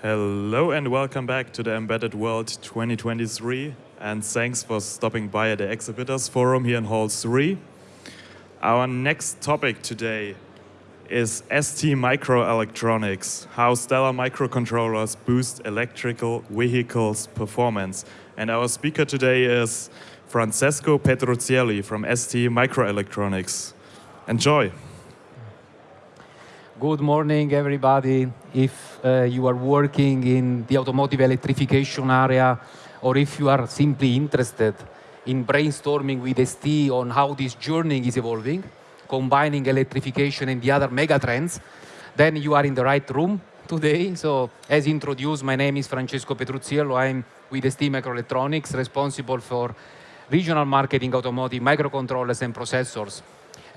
Hello and welcome back to the Embedded World 2023 and thanks for stopping by at the Exhibitors Forum here in Hall 3. Our next topic today is ST Microelectronics, how stellar microcontrollers boost electrical vehicles performance. And our speaker today is Francesco Petruccielli from ST Microelectronics. Enjoy. Good morning, everybody. If uh, you are working in the automotive electrification area, or if you are simply interested in brainstorming with ST on how this journey is evolving, combining electrification and the other megatrends, then you are in the right room today. So, as introduced, my name is Francesco Petrucciello. I'm with ST Microelectronics, responsible for regional marketing, automotive, microcontrollers, and processors.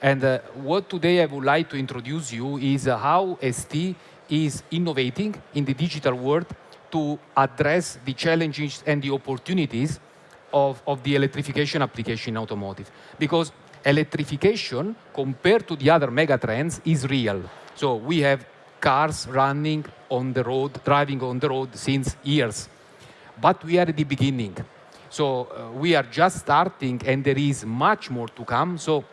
And uh, what today I would like to introduce you is uh, how ST is innovating in the digital world to address the challenges and the opportunities of, of the electrification application in automotive. Because electrification, compared to the other megatrends, is real. So we have cars running on the road, driving on the road since years. But we are at the beginning. So uh, we are just starting and there is much more to come. So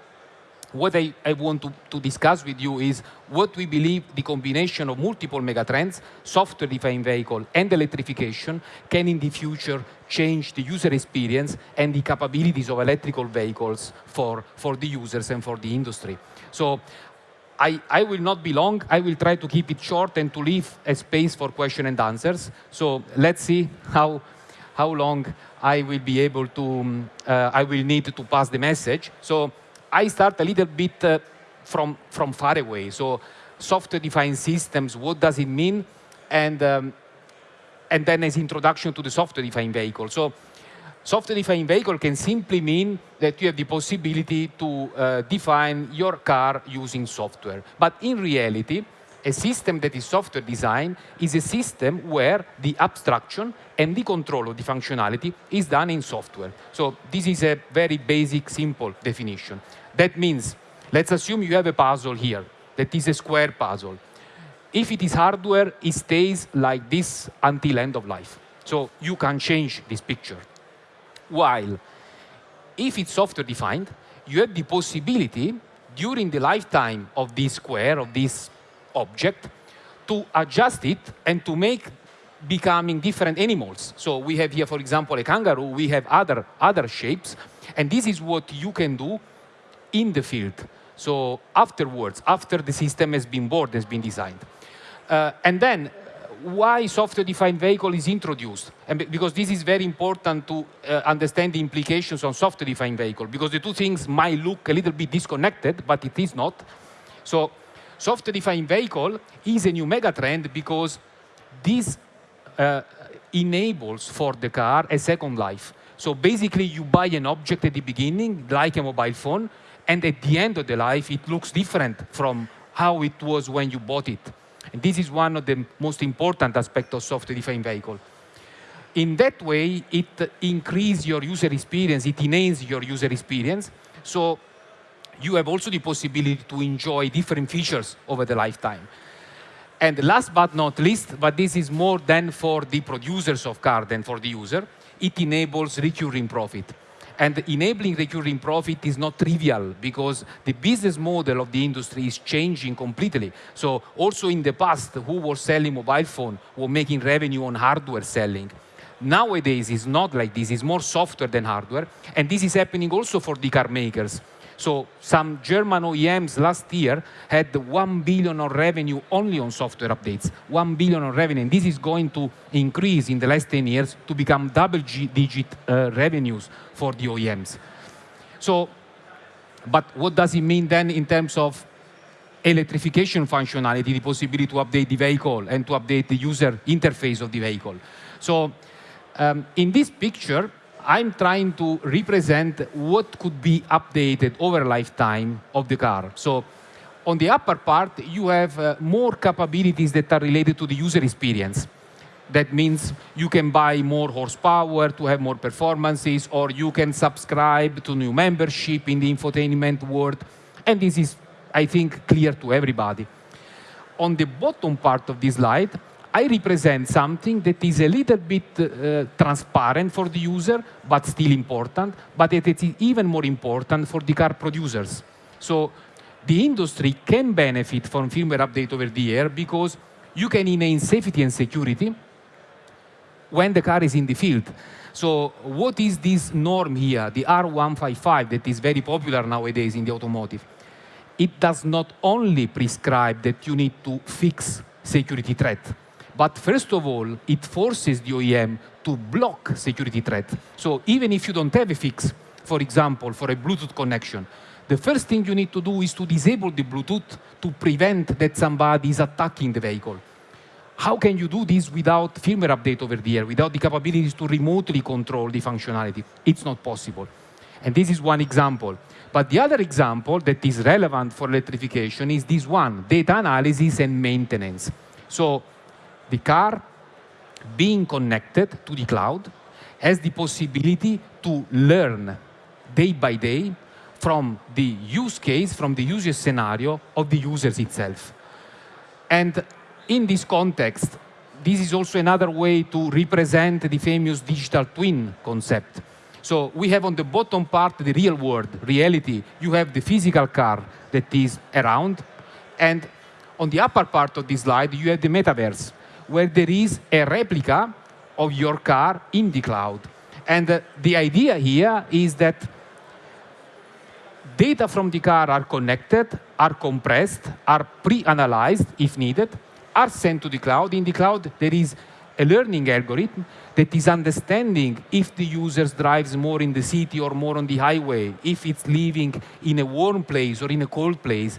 what I, I want to, to, discuss with you is what we believe the combination of multiple megatrends, software-defined vehicle and electrification can in the future change the user experience and the capabilities of electrical vehicles for, for the users and for the industry. So I, I will not be long. I will try to keep it short and to leave a space for question and answers. So let's see how, how long I will be able to, um, uh, I will need to pass the message. So I start a little bit uh, from, from far away. So software-defined systems, what does it mean? And, um, and then as introduction to the software-defined vehicle. So software-defined vehicle can simply mean that you have the possibility to uh, define your car using software. But in reality, a system that is software designed is a system where the abstraction and the control of the functionality is done in software. So this is a very basic, simple definition. That means, let's assume you have a puzzle here that is a square puzzle. If it is hardware, it stays like this until end of life. So you can change this picture. While if it's software defined, you have the possibility during the lifetime of this square, of this object, to adjust it and to make becoming different animals. So we have here, for example, a kangaroo, we have other, other shapes, and this is what you can do in the field. So afterwards, after the system has been born, has been designed. Uh, and then why software-defined vehicle is introduced. And because this is very important to uh, understand the implications on software-defined vehicle, because the two things might look a little bit disconnected, but it is not. So software-defined vehicle is a new megatrend because this uh, enables for the car a second life. So basically, you buy an object at the beginning, like a mobile phone, and at the end of the life, it looks different from how it was when you bought it. And this is one of the most important aspects of software-defined vehicle. In that way, it increases your user experience, it enhances your user experience. So you have also the possibility to enjoy different features over the lifetime. And last but not least, but this is more than for the producers of car than for the user, it enables recurring profit. And enabling recurring profit is not trivial because the business model of the industry is changing completely. So also in the past, who was selling mobile phone were making revenue on hardware selling. Nowadays, it's not like this. It's more software than hardware. And this is happening also for the car makers. So some German OEMs last year had 1 billion of revenue only on software updates, 1 billion of revenue. And this is going to increase in the last 10 years to become double-digit uh, revenues for the OEMs. So, but what does it mean then in terms of electrification functionality, the possibility to update the vehicle and to update the user interface of the vehicle? So um, in this picture, I'm trying to represent what could be updated over lifetime of the car. So on the upper part, you have uh, more capabilities that are related to the user experience. That means you can buy more horsepower to have more performances, or you can subscribe to new membership in the infotainment world. And this is, I think, clear to everybody. On the bottom part of this slide, I represent something that is a little bit uh, transparent for the user, but still important, but it is even more important for the car producers. So the industry can benefit from firmware update over the air because you can enhance safety and security when the car is in the field. So what is this norm here, the R155 that is very popular nowadays in the automotive? It does not only prescribe that you need to fix security threat, but first of all, it forces the OEM to block security threat. So even if you don't have a fix, for example, for a Bluetooth connection, the first thing you need to do is to disable the Bluetooth to prevent that somebody is attacking the vehicle. How can you do this without firmware update over the air, without the capabilities to remotely control the functionality? It's not possible. And this is one example. But the other example that is relevant for electrification is this one, data analysis and maintenance. So the car being connected to the cloud has the possibility to learn day by day from the use case, from the user scenario of the users itself. And in this context, this is also another way to represent the famous digital twin concept. So we have on the bottom part the real world, reality. You have the physical car that is around. And on the upper part of this slide, you have the metaverse, where there is a replica of your car in the cloud. And uh, the idea here is that data from the car are connected, are compressed, are pre-analyzed if needed, are sent to the cloud. In the cloud, there is a learning algorithm that is understanding if the user drives more in the city or more on the highway, if it's living in a warm place or in a cold place,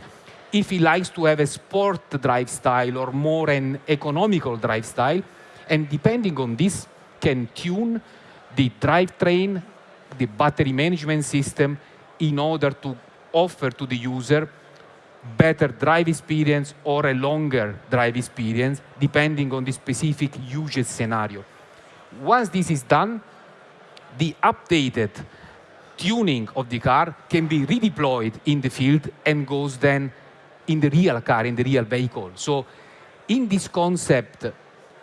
if he likes to have a sport drive style or more an economical drive style, and depending on this, can tune the drivetrain, the battery management system in order to offer to the user better drive experience or a longer drive experience, depending on the specific usage scenario. Once this is done, the updated tuning of the car can be redeployed in the field and goes then in the real car, in the real vehicle. So in this concept,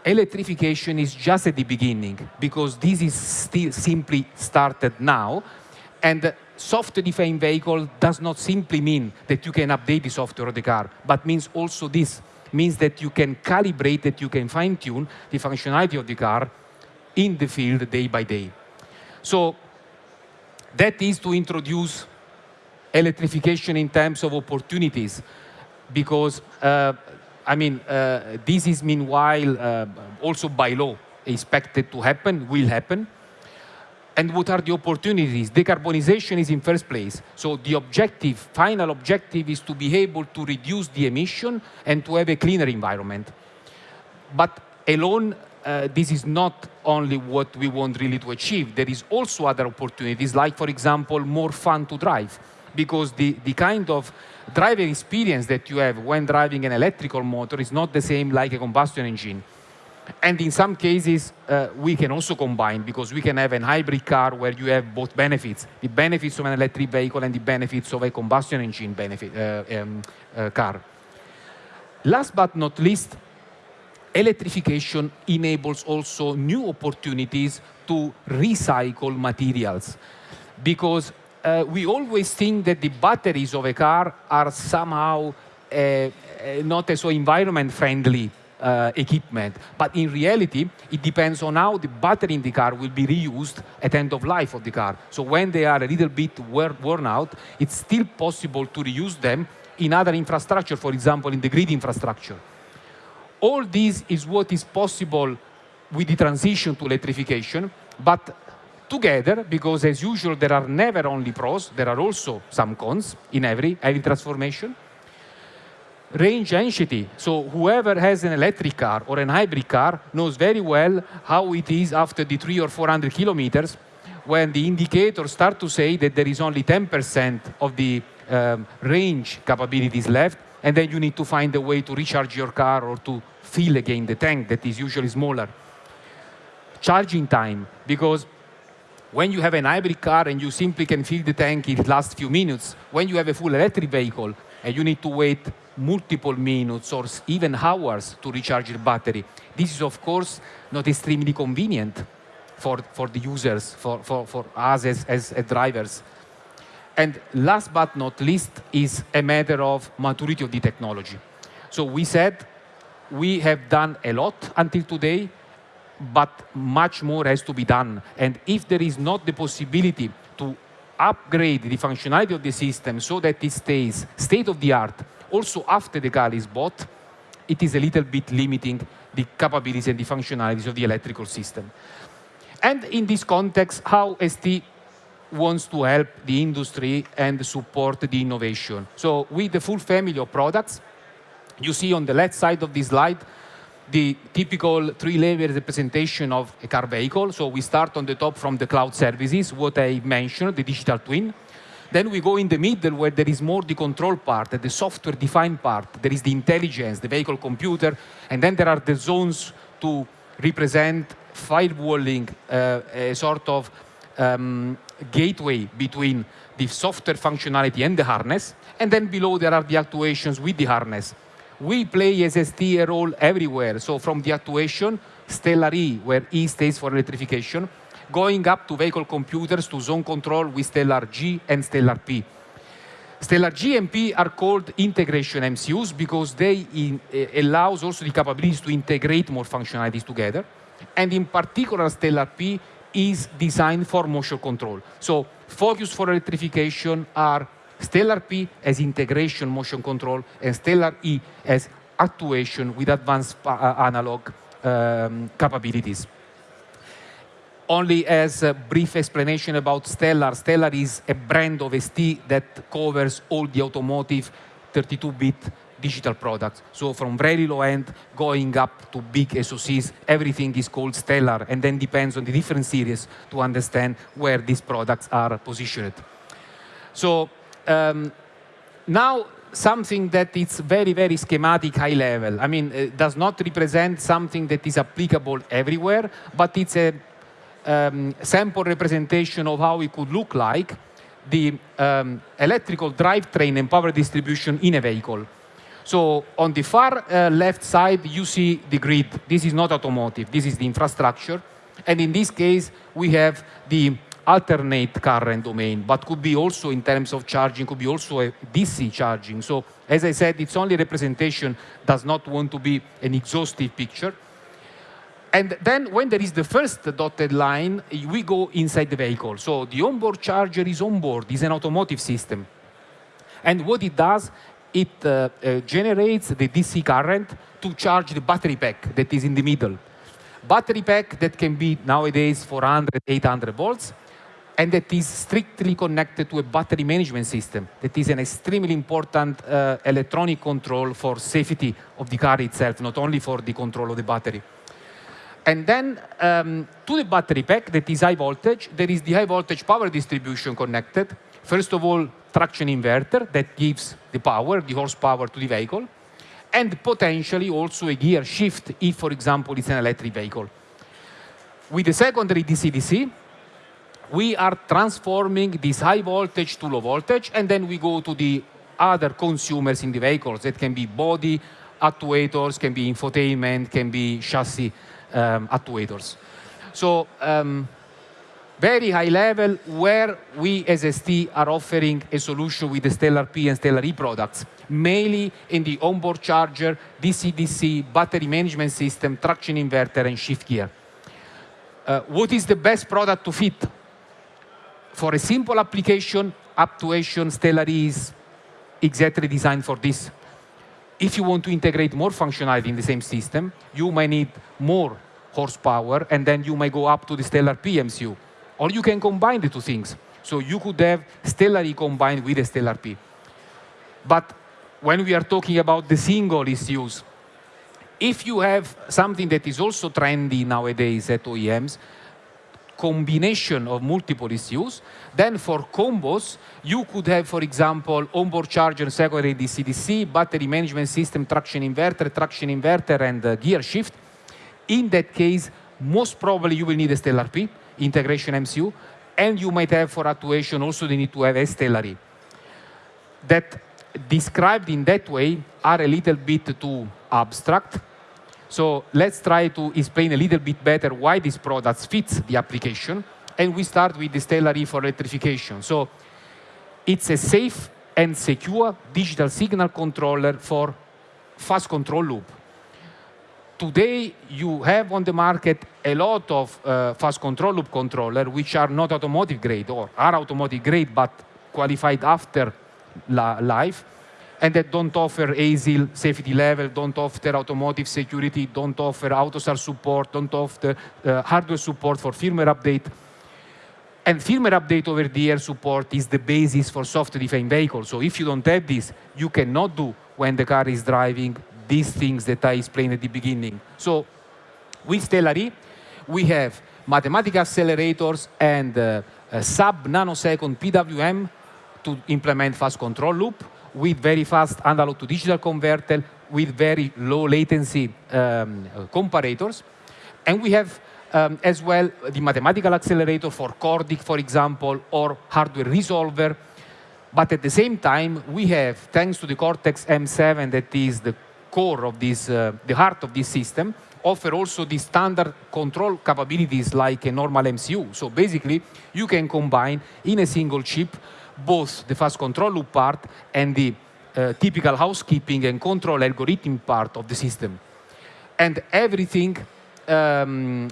electrification is just at the beginning because this is still simply started now. And software-defined vehicle does not simply mean that you can update the software of the car, but means also this, means that you can calibrate, that you can fine-tune the functionality of the car in the field day by day. So that is to introduce electrification in terms of opportunities because, uh, I mean, uh, this is meanwhile uh, also by law expected to happen, will happen. And what are the opportunities? Decarbonization is in first place. So the objective, final objective is to be able to reduce the emission and to have a cleaner environment. But alone, uh, this is not only what we want really to achieve. There is also other opportunities, like, for example, more fun to drive. Because the, the kind of driving experience that you have when driving an electrical motor is not the same like a combustion engine. And in some cases, uh, we can also combine because we can have a hybrid car where you have both benefits, the benefits of an electric vehicle and the benefits of a combustion engine benefit, uh, um, uh, car. Last but not least, electrification enables also new opportunities to recycle materials because uh, we always think that the batteries of a car are somehow uh, uh not so environment friendly uh, equipment. But in reality, it depends on how the battery in the car will be reused at end of life of the car. So when they are a little bit worn out, it's still possible to reuse them in other infrastructure, for example, in the grid infrastructure. All this is what is possible with the transition to electrification, but together, because as usual, there are never only pros, there are also some cons in every, every transformation. Range anxiety, so whoever has an electric car or an hybrid car knows very well how it is after the three or 400 kilometers when the indicators start to say that there is only 10% of the um, range capabilities left, and then you need to find a way to recharge your car or to fill again the tank that is usually smaller. Charging time, because when you have an hybrid car and you simply can fill the tank in the last few minutes, when you have a full electric vehicle and you need to wait multiple minutes or even hours to recharge the battery. This is, of course, not extremely convenient for, for the users, for, for, for us as, as, as drivers. And last but not least is a matter of maturity of the technology. So we said we have done a lot until today, but much more has to be done. And if there is not the possibility to upgrade the functionality of the system so that it stays state of the art also after the car is bought, it is a little bit limiting the capabilities and the functionalities of the electrical system. And in this context, how ST wants to help the industry and support the innovation. So with the full family of products, you see on the left side of this slide the typical three-layer representation of a car vehicle. So we start on the top from the cloud services, what I mentioned, the digital twin. Then we go in the middle where there is more the control part, the software-defined part. There is the intelligence, the vehicle computer, and then there are the zones to represent firewalling, uh, a sort of um, gateway between the software functionality and the harness. And then below there are the actuations with the harness. We play as ST a role everywhere. So from the actuation, Stellar E, where E stands for electrification, going up to vehicle computers to zone control with Stellar G and Stellar P. Stellar G and P are called integration MCUs because they in, uh, allows also the capabilities to integrate more functionalities together. And in particular, Stellar P is designed for motion control. So focus for electrification are Stellar P as integration motion control and Stellar E as actuation with advanced uh, analog um, capabilities. Only as a brief explanation about Stellar, Stellar is a brand of ST that covers all the automotive 32-bit digital products. So from very low end going up to big SoCs, everything is called Stellar and then depends on the different series to understand where these products are positioned. So um, now something that is very, very schematic high level. I mean, it does not represent something that is applicable everywhere, but it's a um, sample representation of how it could look like the um, electrical drivetrain and power distribution in a vehicle. So on the far uh, left side, you see the grid. This is not automotive. This is the infrastructure. And in this case, we have the alternate current domain, but could be also in terms of charging, could be also a DC charging. So as I said, it's only representation, does not want to be an exhaustive picture. And then when there is the first dotted line, we go inside the vehicle. So the onboard charger is onboard, is an automotive system. And what it does, it uh, uh, generates the DC current to charge the battery pack that is in the middle. Battery pack that can be nowadays 400, 800 volts, and that is strictly connected to a battery management system. That is an extremely important uh, electronic control for safety of the car itself, not only for the control of the battery. And then um, to the battery pack that is high voltage, there is the high voltage power distribution connected. First of all, traction inverter that gives the power, the horsepower to the vehicle, and potentially also a gear shift if, for example, it's an electric vehicle. With the secondary DC-DC, we are transforming this high voltage to low voltage, and then we go to the other consumers in the vehicles. That can be body actuators, can be infotainment, can be chassis um, actuators. So um, very high level where we as ST are offering a solution with the Stellar P and Stellar E products, mainly in the onboard charger, DC-DC, battery management system, traction inverter, and shift gear. Uh, what is the best product to fit? For a simple application, actuation, Stellar is exactly designed for this. If you want to integrate more functionality in the same system, you may need more horsepower, and then you may go up to the Stellar PMCU or you can combine the two things. So you could have Stellar E combined with a Stellar P. But when we are talking about the single issues, if you have something that is also trendy nowadays at OEMs, combination of multiple ECUs, then for combos, you could have, for example, onboard charger, and secondary DC-DC, battery management system, traction inverter, traction inverter, and uh, gear shift. In that case, most probably you will need a Stellar P integration MCU, and you might have for actuation also the need to have a Stellar E. That described in that way are a little bit too abstract. So let's try to explain a little bit better why this product fits the application. And we start with the Stellar E for electrification. So it's a safe and secure digital signal controller for fast control loop. Today, you have on the market a lot of uh, fast control loop controller which are not automotive grade or are automotive grade but qualified after life and that don't offer ASIL safety level, don't offer automotive security, don't offer AUTOSAR support, don't offer uh, hardware support for firmware update. And firmware update over the air support is the basis for software-defined vehicles. So if you don't have this, you cannot do when the car is driving these things that I explained at the beginning. So with Stellar E, we have mathematical accelerators and uh, sub-nanosecond PWM to implement fast control loop with very fast analog to digital converter with very low latency um, comparators. And we have um, as well the mathematical accelerator for Cordic, for example, or hardware resolver. But at the same time, we have, thanks to the Cortex M7, that is the core of this, uh, the heart of this system, offer also the standard control capabilities like a normal MCU. So basically, you can combine in a single chip both the fast control loop part and the uh, typical housekeeping and control algorithm part of the system. And everything um,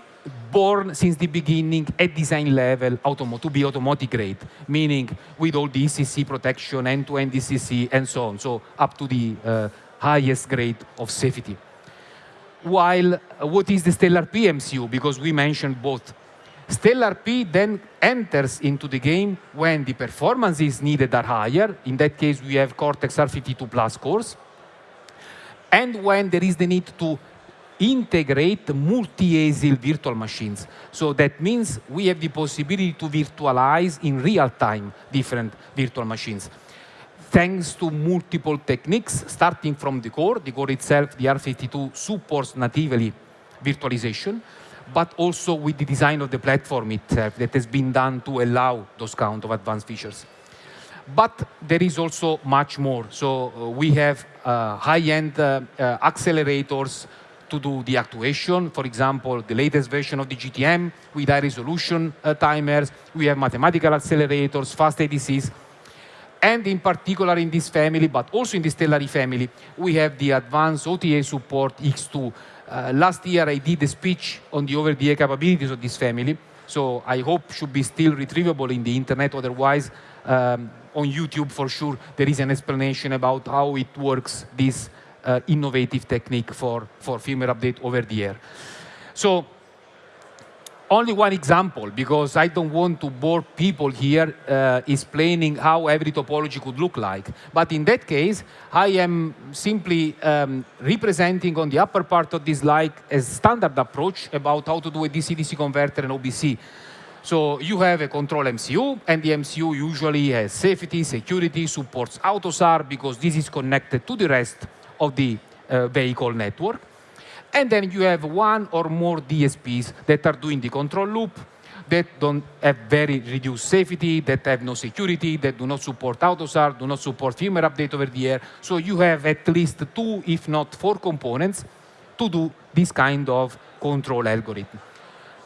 born since the beginning at design level to be automotive grade, meaning with all the ECC protection, end-to-end -end ECC, and so on, so up to the uh, highest grade of safety. While uh, what is the Stellar PMCU? Because we mentioned both Stellar P then enters into the game when the performances needed are higher. In that case, we have Cortex R52 Plus cores. And when there is the need to integrate multi-ASIL virtual machines. So that means we have the possibility to virtualize in real time different virtual machines. Thanks to multiple techniques, starting from the core, the core itself, the R52 supports natively virtualization but also with the design of the platform itself that has been done to allow those kind of advanced features. But there is also much more. So uh, we have uh, high-end uh, uh accelerators to do the actuation. For example, the latest version of the GTM with high resolution uh, timers. We have mathematical accelerators, fast ADCs. And in particular in this family, but also in the Stellar E family, we have the advanced OTA support X2 uh, last year I did a speech on the over-the-air capabilities of this family, so I hope should be still retrievable in the internet, otherwise um, on YouTube for sure there is an explanation about how it works, this uh, innovative technique for, for firmware update over the air. So only one example, because I don't want to bore people here uh, explaining how every topology could look like. But in that case, I am simply um, representing on the upper part of this slide a standard approach about how to do a DC-DC converter and OBC. So you have a control MCU, and the MCU usually has safety, security, supports AUTOSAR, because this is connected to the rest of the uh, vehicle network. And then you have one or more DSPs that are doing the control loop, that don't have very reduced safety, that have no security, that do not support AUTOSAR, do not support firmware update over the air. So you have at least two, if not four components to do this kind of control algorithm.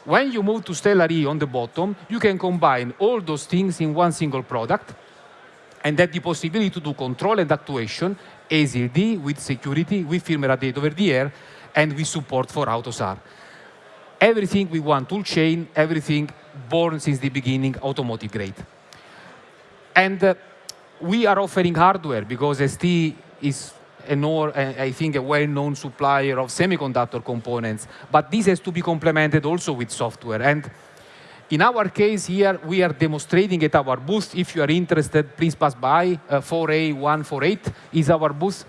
When you move to Stellar E on the bottom, you can combine all those things in one single product and have the possibility to do control and actuation, ASIL-D with security, with firmware update over the air, and we support for AUTOSAR. Everything we want toolchain, everything born since the beginning, automotive grade. And uh, we are offering hardware because ST is or, I think, a well-known supplier of semiconductor components. But this has to be complemented also with software. And in our case here, we are demonstrating at our booth. If you are interested, please pass by. Uh, 4A148 is our booth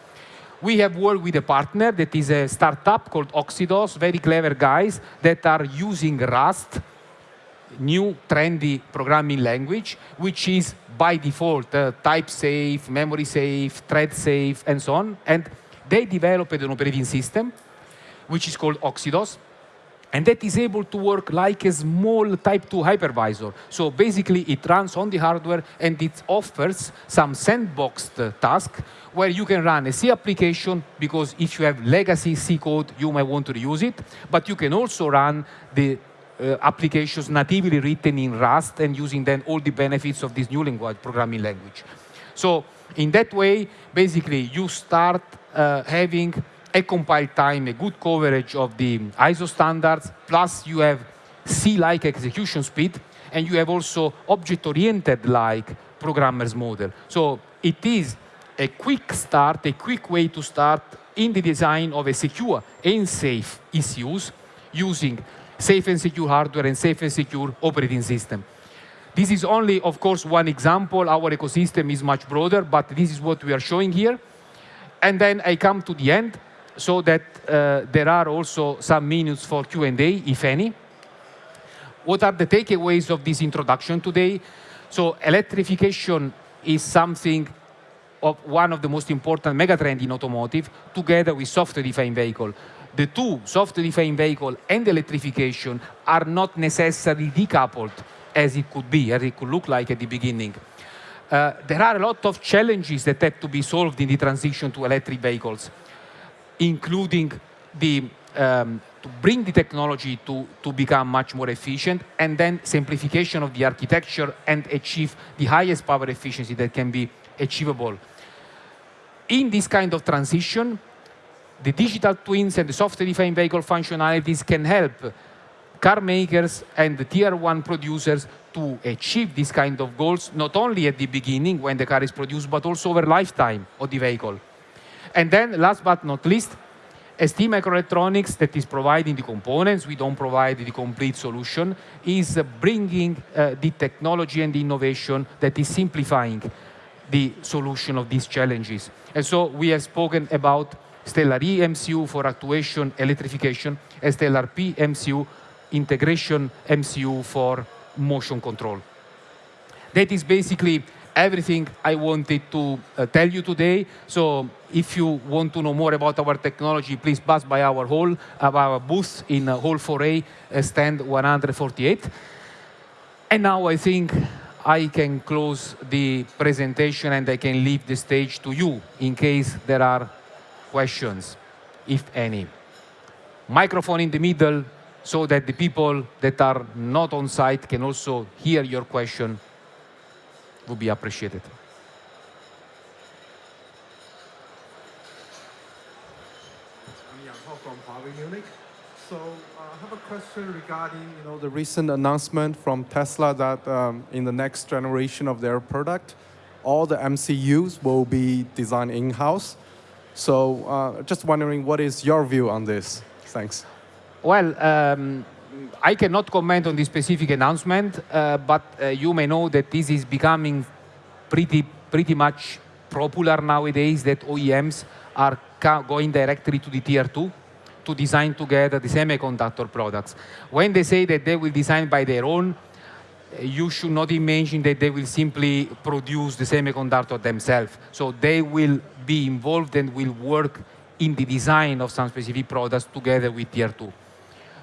we have worked with a partner that is a startup called Oxidos, very clever guys that are using Rust, new trendy programming language, which is by default uh, type safe, memory safe, thread safe, and so on. And they developed an operating system, which is called Oxidos. And that is able to work like a small type 2 hypervisor. So basically it runs on the hardware and it offers some sandboxed task where you can run a C application because if you have legacy C code, you might want to reuse it, but you can also run the uh, applications natively written in Rust and using then all the benefits of this new language, programming language. So in that way, basically you start uh, having a compile time, a good coverage of the ISO standards, plus you have C-like execution speed, and you have also object-oriented like programmer's model. So it is a quick start, a quick way to start in the design of a secure and safe ECUs using safe and secure hardware and safe and secure operating system. This is only, of course, one example. Our ecosystem is much broader, but this is what we are showing here. And then I come to the end so that uh, there are also some minutes for Q&A, if any. What are the takeaways of this introduction today? So electrification is something of one of the most important megatrend in automotive, together with software-defined vehicle. The two, software-defined vehicle and electrification, are not necessarily decoupled as it could be, as it could look like at the beginning. Uh, there are a lot of challenges that have to be solved in the transition to electric vehicles including the um, to bring the technology to, to become much more efficient, and then simplification of the architecture and achieve the highest power efficiency that can be achievable. In this kind of transition, the digital twins and the software-defined vehicle functionalities can help car makers and the tier one producers to achieve this kind of goals, not only at the beginning when the car is produced, but also over lifetime of the vehicle. And then last but not least, ST Microelectronics that is providing the components, we don't provide the complete solution, is bringing uh, the technology and the innovation that is simplifying the solution of these challenges. And so we have spoken about Stellar MCU for actuation electrification, Stellar P MCU integration MCU for motion control. That is basically everything I wanted to uh, tell you today. So if you want to know more about our technology, please pass by our hall, uh, our booth in uh, Hall 4A, uh, stand 148. And now I think I can close the presentation and I can leave the stage to you in case there are questions, if any. Microphone in the middle so that the people that are not on site can also hear your question would be appreciated. I'm Yang Hao from Huawei Munich. So uh, I have a question regarding you know, the recent announcement from Tesla that um, in the next generation of their product, all the MCUs will be designed in-house. So uh, just wondering, what is your view on this? Thanks. Well, um, I cannot comment on this specific announcement, uh, but uh, you may know that this is becoming pretty, pretty much popular nowadays that OEMs are going directly to the tier two to design together the semiconductor products. When they say that they will design by their own, you should not imagine that they will simply produce the semiconductor themselves. So they will be involved and will work in the design of some specific products together with tier two.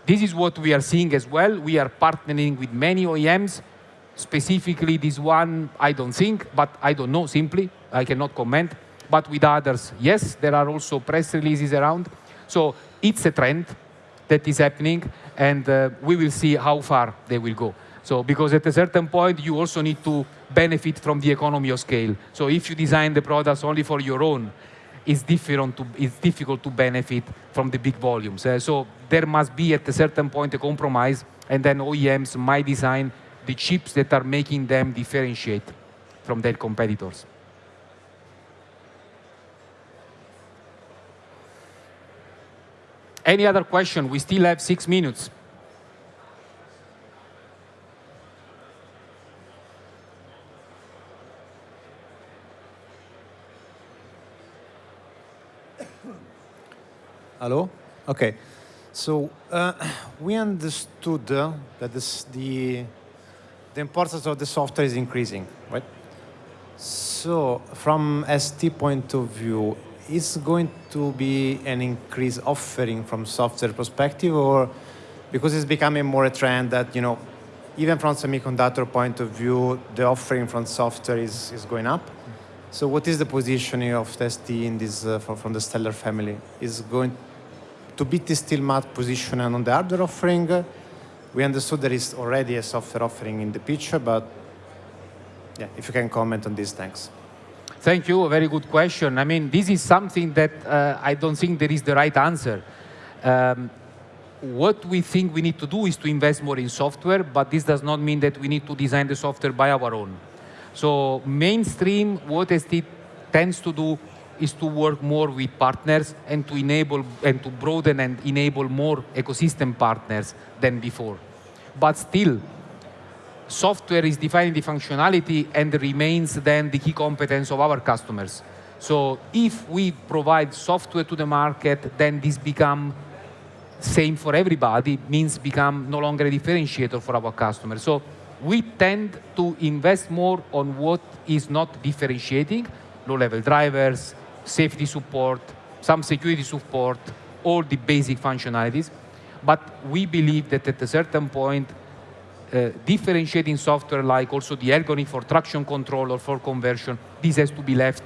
This is what we are seeing as well. We are partnering with many OEMs. Specifically, this one, I don't think, but I don't know simply. I cannot comment. But with others, yes, there are also press releases around. So it's a trend that is happening, and uh, we will see how far they will go. So because at a certain point, you also need to benefit from the economy of scale. So if you design the products only for your own, it's, different to, it's difficult to benefit from the big volumes. Uh, so there must be at a certain point a compromise, and then OEMs might design the chips that are making them differentiate from their competitors. Any other question? We still have six minutes. Hello? Okay. So uh, we understood uh, that this, the, the importance of the software is increasing, right? So from ST point of view, is going to be an increased offering from software perspective or because it's becoming more a trend that, you know, even from semiconductor point of view, the offering from software is, is going up. So what is the positioning of ST in this, uh, from, from the Stellar family? Is going to beat the steel mat position on the hardware offering? We understood there is already a software offering in the picture, but yeah, if you can comment on this, thanks. Thank you, a very good question. I mean, this is something that uh, I don't think there is the right answer. Um, what we think we need to do is to invest more in software, but this does not mean that we need to design the software by our own. So mainstream, what ST tends to do is to work more with partners and to enable and to broaden and enable more ecosystem partners than before. But still, software is defining the functionality and remains then the key competence of our customers. So if we provide software to the market, then this become same for everybody, means become no longer a differentiator for our customers. So we tend to invest more on what is not differentiating, low-level drivers, safety support, some security support, all the basic functionalities. But we believe that at a certain point, uh, differentiating software like also the ergonomic for traction control or for conversion, this has to be left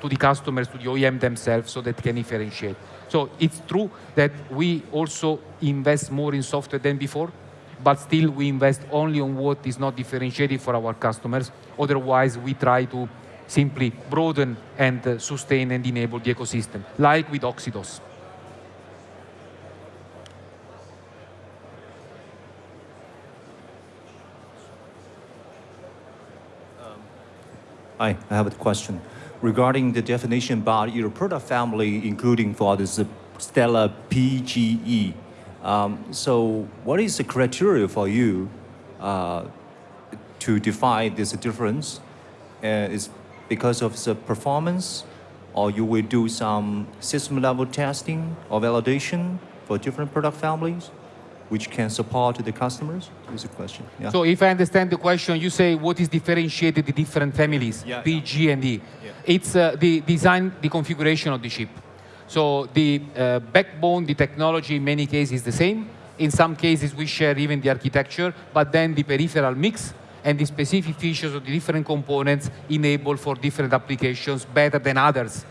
to the customers, to the OEM themselves, so that can differentiate. So it's true that we also invest more in software than before, but still we invest only on what is not differentiated for our customers. Otherwise, we try to simply broaden and uh, sustain and enable the ecosystem, like with Oxidos. I have a question. Regarding the definition about your product family, including for this Stellar PGE, um, so what is the criteria for you uh, to define this difference? Uh, is because of the performance, or you will do some system level testing or validation for different product families? Which can support the customers? Is the question. Yeah. So if I understand the question, you say what is differentiated the different families, yeah, P, G, and E. Yeah. It's uh, the design, the configuration of the chip. So the uh, backbone, the technology in many cases is the same. In some cases, we share even the architecture, but then the peripheral mix and the specific features of the different components enable for different applications better than others.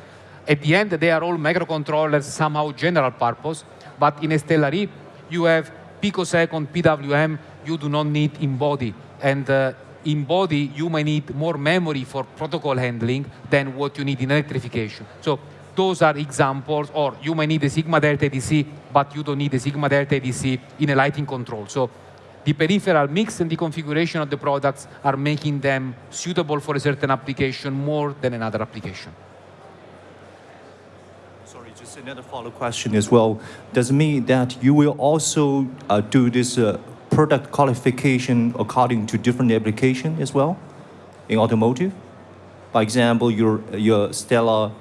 At the end, they are all microcontrollers, somehow general purpose, but in Stellar E, you have picosecond PWM, you do not need in body. And uh, in body, you may need more memory for protocol handling than what you need in electrification. So those are examples, or you may need a sigma delta ADC, but you don't need a sigma delta ADC in a lighting control. So the peripheral mix and the configuration of the products are making them suitable for a certain application more than another application another follow-up question as well. Does it mean that you will also uh, do this uh, product qualification according to different application as well in automotive? For example, your, your Stellar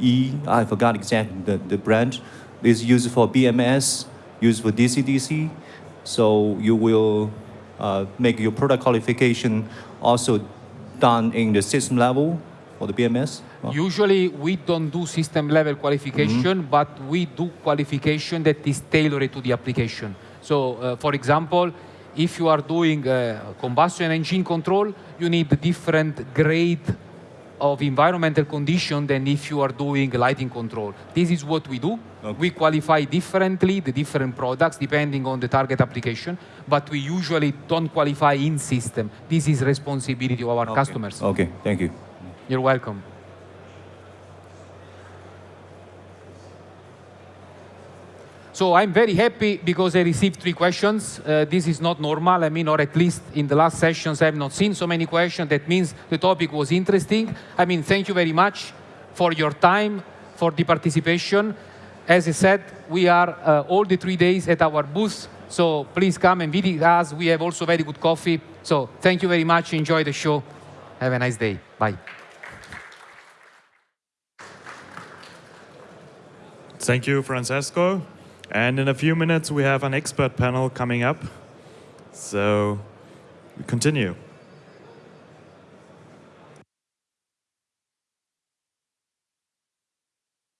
E, I forgot exactly the, the brand, is used for BMS, used for DC-DC. So you will uh, make your product qualification also done in the system level for the BMS? Usually we don't do system level qualification, mm -hmm. but we do qualification that is tailored to the application. So uh, for example, if you are doing uh, combustion engine control, you need different grade of environmental condition than if you are doing lighting control. This is what we do. Okay. We qualify differently the different products depending on the target application, but we usually don't qualify in system. This is responsibility of our okay. customers. Okay, thank you. You're welcome. So I'm very happy because I received three questions. Uh, this is not normal, I mean, or at least in the last sessions I have not seen so many questions. That means the topic was interesting. I mean, thank you very much for your time, for the participation. As I said, we are uh, all the three days at our booth, so please come and visit us. We have also very good coffee. So thank you very much. Enjoy the show. Have a nice day. Bye. Thank you, Francesco. And in a few minutes, we have an expert panel coming up. So we continue.